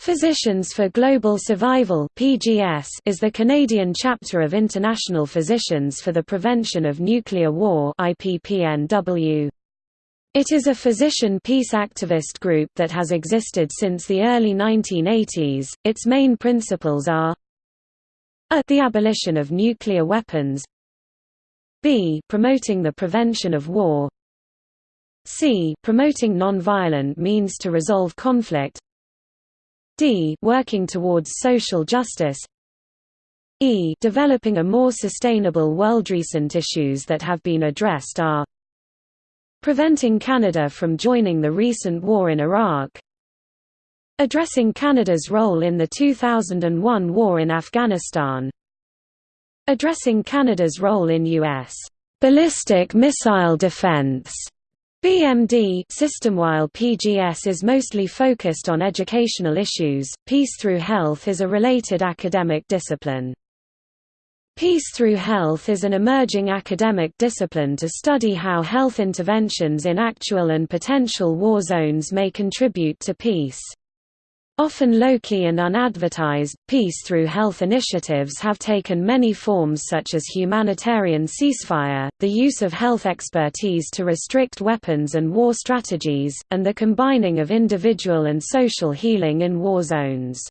Physicians for Global Survival (PGS) is the Canadian chapter of International Physicians for the Prevention of Nuclear War (IPPNW). It is a physician peace activist group that has existed since the early 1980s. Its main principles are: a. The abolition of nuclear weapons, b. Promoting the prevention of war, c. Promoting non-violent means to resolve conflict d working towards social justice e developing a more sustainable world. Recent issues that have been addressed are preventing Canada from joining the recent war in Iraq addressing Canada's role in the 2001 war in Afghanistan addressing Canada's role in U.S. ballistic missile defense BMD system While PGS is mostly focused on educational issues, Peace Through Health is a related academic discipline. Peace Through Health is an emerging academic discipline to study how health interventions in actual and potential war zones may contribute to peace. Often low-key and unadvertised, peace through health initiatives have taken many forms such as humanitarian ceasefire, the use of health expertise to restrict weapons and war strategies, and the combining of individual and social healing in war zones.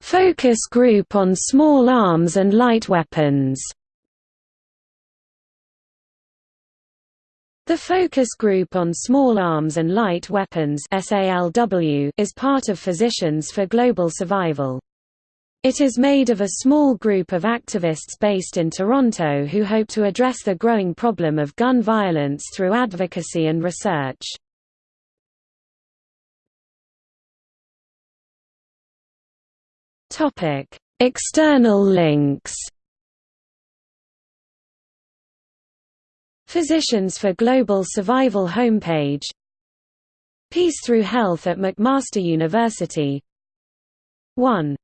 Focus group on small arms and light weapons The Focus Group on Small Arms and Light Weapons is part of Physicians for Global Survival. It is made of a small group of activists based in Toronto who hope to address the growing problem of gun violence through advocacy and research. External links Physicians for Global Survival homepage. Peace Through Health at McMaster University. 1